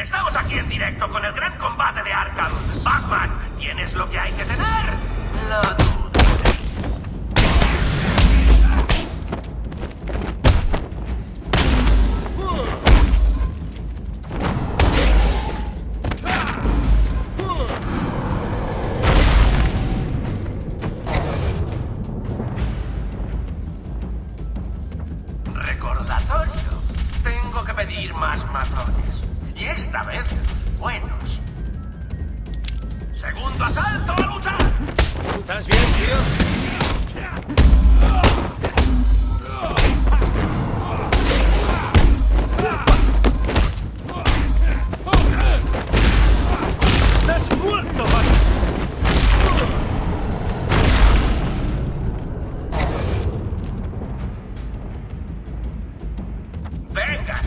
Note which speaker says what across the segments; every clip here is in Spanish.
Speaker 1: Estamos aquí en directo con el gran combate de Arkham. Batman, ¿tienes lo que hay que tener? Lo dudo. Recordatorio. Tengo que pedir más matones. Y esta vez, buenos. Segundo asalto a luchar.
Speaker 2: ¿Estás bien,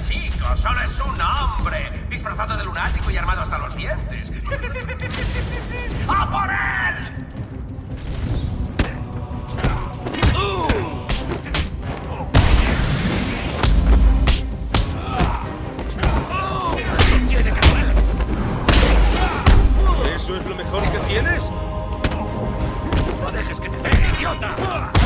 Speaker 1: Chicos, solo es un hombre. Disfrazado de lunático y armado hasta los dientes. ¡A por él!
Speaker 2: ¿Eso es lo mejor que tienes?
Speaker 1: ¡No dejes que te pegue, idiota!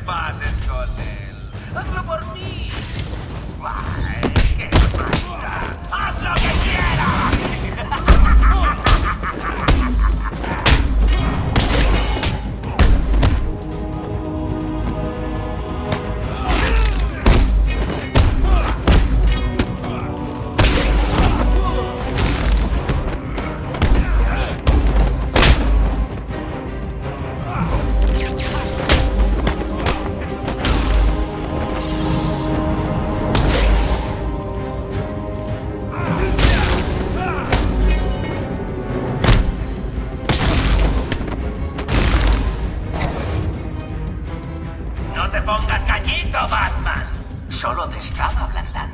Speaker 1: Batman! Te pongas gallito, Batman. Solo te estaba ablandando.